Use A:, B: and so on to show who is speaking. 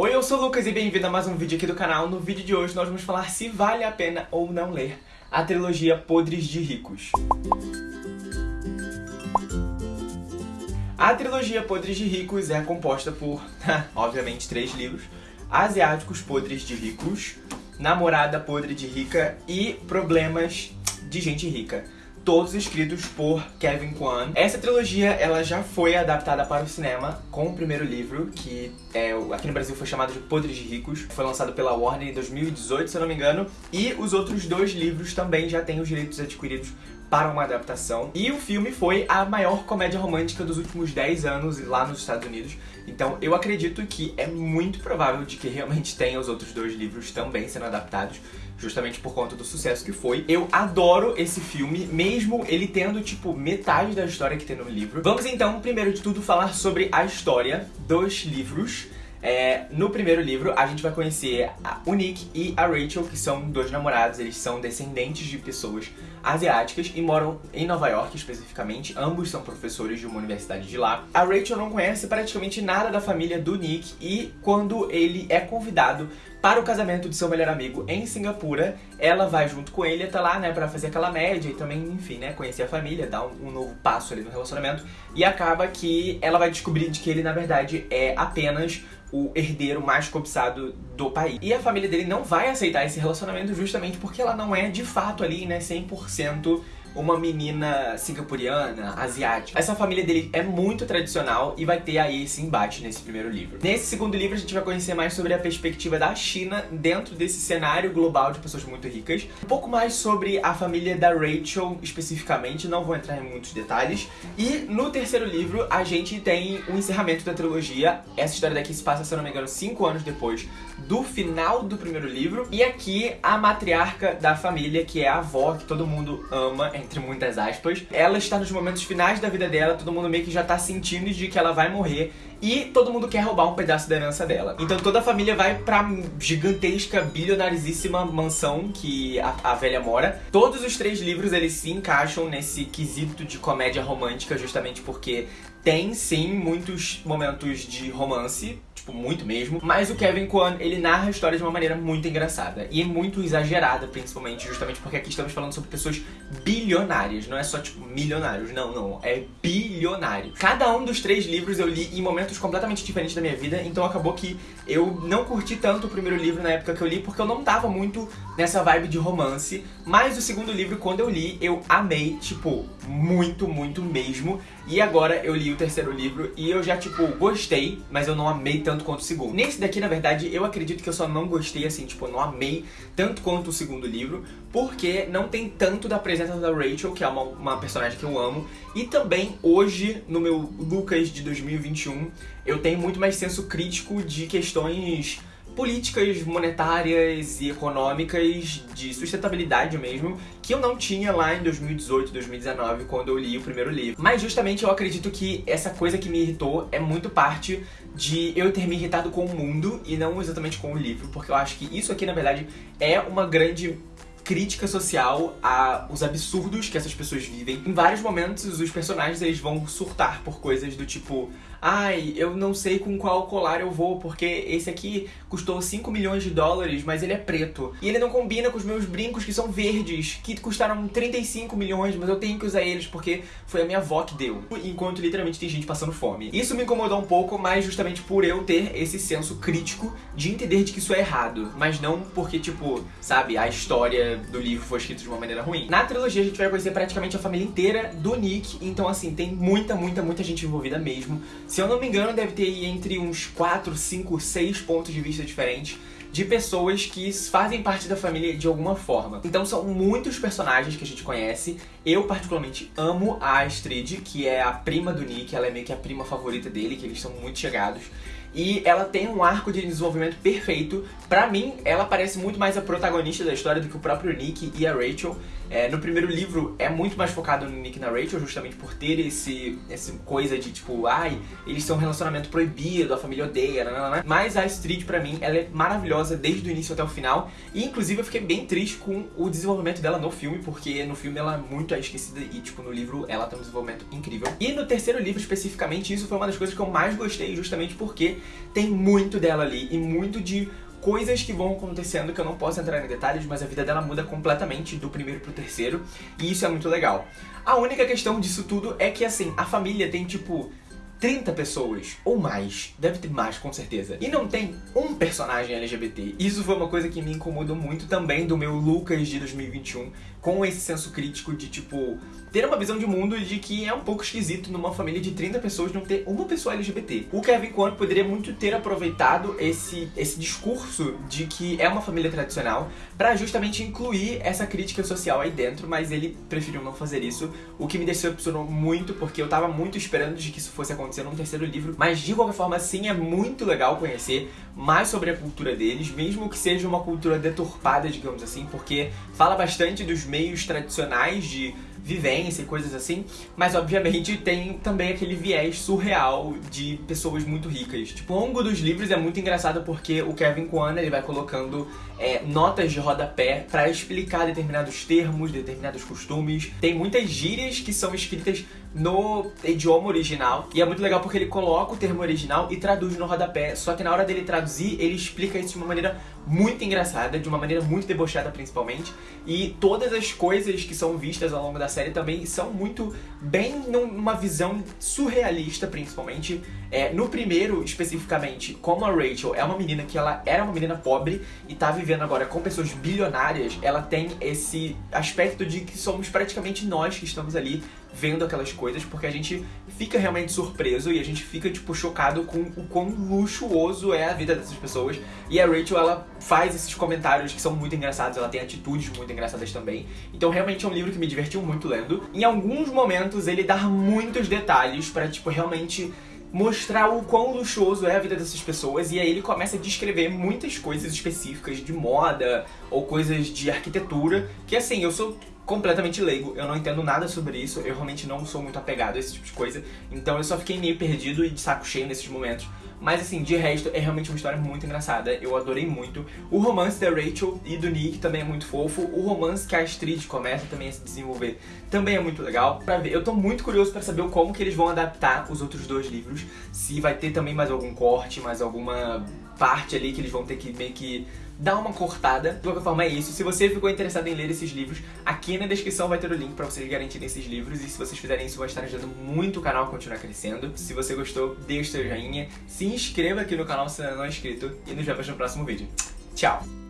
A: Oi, eu sou o Lucas e bem-vindo a mais um vídeo aqui do canal. No vídeo de hoje nós vamos falar se vale a pena ou não ler a trilogia Podres de Ricos. A trilogia Podres de Ricos é composta por, obviamente, três livros. Asiáticos Podres de Ricos, Namorada Podre de Rica e Problemas de Gente Rica todos escritos por Kevin Kwan. Essa trilogia, ela já foi adaptada para o cinema com o primeiro livro, que é, aqui no Brasil foi chamado de Podres de Ricos. Foi lançado pela Warner em 2018, se eu não me engano. E os outros dois livros também já têm os direitos adquiridos para uma adaptação. E o filme foi a maior comédia romântica dos últimos 10 anos lá nos Estados Unidos. Então eu acredito que é muito provável de que realmente tenha os outros dois livros também sendo adaptados justamente por conta do sucesso que foi. Eu adoro esse filme, mesmo ele tendo, tipo, metade da história que tem no livro. Vamos então, primeiro de tudo, falar sobre a história dos livros. É, no primeiro livro, a gente vai conhecer o Nick e a Rachel, que são dois namorados, eles são descendentes de pessoas asiáticas e moram em Nova York especificamente. Ambos são professores de uma universidade de lá. A Rachel não conhece praticamente nada da família do Nick e quando ele é convidado para o casamento de seu melhor amigo em Singapura, ela vai junto com ele até lá, né, para fazer aquela média e também, enfim, né, conhecer a família, dar um, um, novo passo ali no relacionamento. E acaba que ela vai descobrir de que ele, na verdade, é apenas o herdeiro mais cobiçado do país. E a família dele não vai aceitar esse relacionamento justamente porque ela não é de fato ali, né, 100% uma menina singapuriana, asiática. Essa família dele é muito tradicional e vai ter aí esse embate nesse primeiro livro. Nesse segundo livro a gente vai conhecer mais sobre a perspectiva da China dentro desse cenário global de pessoas muito ricas. Um pouco mais sobre a família da Rachel especificamente, não vou entrar em muitos detalhes. E no terceiro livro a gente tem o encerramento da trilogia. Essa história daqui se passa, se eu não me engano, cinco anos depois do final do primeiro livro. E aqui a matriarca da família, que é a avó que todo mundo ama, entre muitas aspas. Ela está nos momentos finais da vida dela, todo mundo meio que já tá sentindo de que ela vai morrer e todo mundo quer roubar um pedaço da herança dela. Então toda a família vai pra gigantesca, bilionarizíssima mansão que a, a, velha mora. Todos os três livros, eles se encaixam nesse quesito de comédia romântica, justamente porque tem, sim, muitos momentos de romance, tipo, muito mesmo. Mas o Kevin Kwan, ele narra a história de uma maneira muito engraçada. E é muito exagerada, principalmente, justamente porque aqui estamos falando sobre pessoas bilionárias. Não é só, tipo, milionários. Não, não. É bilionário. Cada um dos três livros eu li em momentos completamente diferentes da minha vida. Então acabou que eu não curti tanto o primeiro livro na época que eu li, porque eu não tava muito nessa vibe de romance. Mas o segundo livro, quando eu li, eu amei, tipo, muito, muito mesmo. E agora eu li terceiro livro e eu já, tipo, gostei, mas eu não amei tanto quanto o segundo. Nesse daqui, na verdade, eu acredito que eu só não gostei, assim, tipo, não amei tanto quanto o segundo livro, porque não tem tanto da presença da Rachel, que é uma, uma personagem que eu amo, e também hoje, no meu Lucas de 2021, eu tenho muito mais senso crítico de questões políticas monetárias e econômicas de sustentabilidade mesmo, que eu não tinha lá em 2018, 2019, quando eu li o primeiro livro. Mas justamente eu acredito que essa coisa que me irritou é muito parte de eu ter me irritado com o mundo e não exatamente com o livro, porque eu acho que isso aqui, na verdade, é uma grande crítica social aos absurdos que essas pessoas vivem. Em vários momentos, os personagens eles vão surtar por coisas do tipo ai, eu não sei com qual colar eu vou, porque esse aqui custou 5 milhões de dólares, mas ele é preto. E ele não combina com os meus brincos que são verdes, que custaram 35 milhões, mas eu tenho que usar eles porque foi a minha avó que deu. Enquanto literalmente tem gente passando fome. Isso me incomodou um pouco, mas justamente por eu ter esse senso crítico de entender de que isso é errado, mas não porque, tipo, sabe, a história do livro foi escrita de uma maneira ruim. Na trilogia a gente vai conhecer praticamente a família inteira do Nick, então assim, tem muita, muita, muita gente envolvida mesmo. Se eu não me engano, deve ter entre uns 4, 5, 6 pontos de vista diferentes de pessoas que fazem parte da família de alguma forma. Então são muitos personagens que a gente conhece. Eu particularmente amo a Astrid, que é a prima do Nick, ela é meio que a prima favorita dele, que eles são muito chegados. E ela tem um arco de desenvolvimento perfeito. Pra mim, ela parece muito mais a protagonista da história do que o próprio Nick e a Rachel. É, no primeiro livro é muito mais focado no Nick e na Rachel, justamente por ter esse, essa coisa de tipo, ai, eles têm um relacionamento proibido, a família odeia, nanana. mas a Astrid pra mim, ela é maravilhosa desde o início até o final, e inclusive eu fiquei bem triste com o desenvolvimento dela no filme, porque no filme ela é muito esquecida e tipo, no livro ela tem um desenvolvimento incrível. E no terceiro livro especificamente, isso foi uma das coisas que eu mais gostei, justamente porque tem muito dela ali e muito de coisas que vão acontecendo que eu não posso entrar em detalhes, mas a vida dela muda completamente do primeiro pro terceiro, e isso é muito legal. A única questão disso tudo é que, assim, a família tem, tipo, 30 pessoas, ou mais, deve ter mais com certeza, e não tem um personagem LGBT. Isso foi uma coisa que me incomodou muito também do meu Lucas de 2021, com esse senso crítico de, tipo, ter uma visão de mundo de que é um pouco esquisito numa família de 30 pessoas não ter uma pessoa LGBT. O Kevin Kwan poderia muito ter aproveitado esse, esse discurso de que é uma família tradicional para justamente incluir essa crítica social aí dentro, mas ele preferiu não fazer isso, o que me decepcionou muito, porque eu tava muito esperando de que isso fosse acontecer num terceiro livro, mas de qualquer forma sim é muito legal conhecer mais sobre a cultura deles, mesmo que seja uma cultura deturpada, digamos assim, porque fala bastante dos meios tradicionais de vivência e coisas assim, mas obviamente tem também aquele viés surreal de pessoas muito ricas. Tipo, ao longo dos livros é muito engraçado porque o Kevin Kwan ele vai colocando é, notas de rodapé para explicar determinados termos, determinados costumes. Tem muitas gírias que são escritas no idioma original e é muito legal porque ele coloca o termo original e traduz no rodapé, só que na hora dele traduzir ele explica isso de uma maneira muito engraçada, de uma maneira muito debochada principalmente, e todas as coisas que são vistas ao longo da série também são muito bem numa visão surrealista, principalmente. É, no primeiro, especificamente, como a Rachel é uma menina que ela era uma menina pobre e tá vivendo agora com pessoas bilionárias, ela tem esse aspecto de que somos praticamente nós que estamos ali vendo aquelas coisas, porque a gente fica realmente surpreso e a gente fica, tipo, chocado com o quão luxuoso é a vida dessas pessoas. E a Rachel, ela faz esses comentários que são muito engraçados, ela tem atitudes muito engraçadas também. Então, realmente é um livro que me divertiu muito lendo. Em alguns momentos, ele dá muitos detalhes para tipo, realmente mostrar o quão luxuoso é a vida dessas pessoas e aí ele começa a descrever muitas coisas específicas de moda ou coisas de arquitetura que assim, eu sou completamente leigo, eu não entendo nada sobre isso, eu realmente não sou muito apegado a esse tipo de coisa, então eu só fiquei meio perdido e de saco cheio nesses momentos. Mas assim, de resto, é realmente uma história muito engraçada, eu adorei muito. O romance da Rachel e do Nick também é muito fofo, o romance que a Astrid começa também a se desenvolver também é muito legal. Pra ver, eu tô muito curioso pra saber como que eles vão adaptar os outros dois livros, se vai ter também mais algum corte, mais alguma parte ali que eles vão ter que meio que dá uma cortada. De qualquer forma é isso. Se você ficou interessado em ler esses livros, aqui na descrição vai ter o link pra vocês garantirem esses livros. E se vocês fizerem isso, vai estar ajudando muito o canal a continuar crescendo. Se você gostou, deixe seu joinha, se inscreva aqui no canal se ainda não é inscrito e nos vemos no próximo vídeo. Tchau!